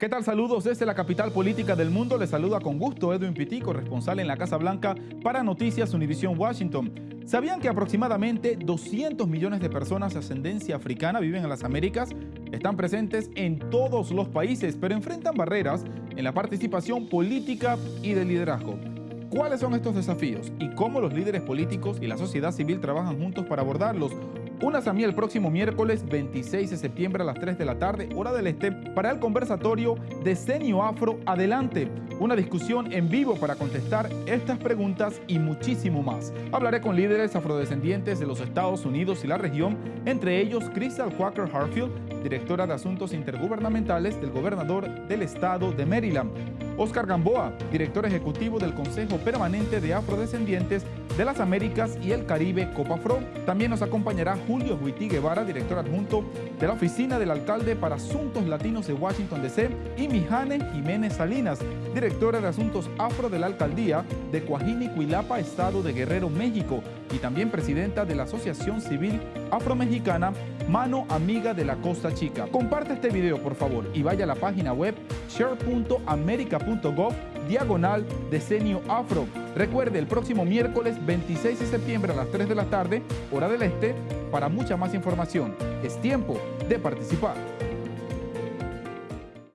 ¿Qué tal? Saludos desde la capital política del mundo. Les saluda con gusto Edwin Pitico, responsable en la Casa Blanca para Noticias Univision Washington. ¿Sabían que aproximadamente 200 millones de personas de ascendencia africana viven en las Américas? Están presentes en todos los países, pero enfrentan barreras en la participación política y de liderazgo. ¿Cuáles son estos desafíos y cómo los líderes políticos y la sociedad civil trabajan juntos para abordarlos? Únase a mí el próximo miércoles 26 de septiembre a las 3 de la tarde, hora del este, para el conversatorio Decenio Afro. Adelante, una discusión en vivo para contestar estas preguntas y muchísimo más. Hablaré con líderes afrodescendientes de los Estados Unidos y la región, entre ellos Crystal Quaker Harfield, directora de Asuntos Intergubernamentales del gobernador del estado de Maryland, Oscar Gamboa, director ejecutivo del Consejo Permanente de Afrodescendientes de las Américas y el Caribe Copafro. También nos acompañará Julio Huití Guevara, director adjunto de la Oficina del Alcalde para Asuntos Latinos de Washington DC y Mijane Jiménez Salinas, directora de Asuntos Afro de la Alcaldía de Coajini, Cuilapa, Estado de Guerrero, México y también presidenta de la Asociación Civil Afromexicana Mano Amiga de la Costa Chica. Comparte este video por favor y vaya a la página web share.america.gov diagonal decenio afro. Recuerde el próximo miércoles 26 de septiembre a las 3 de la tarde, hora del este, para mucha más información. Es tiempo de participar.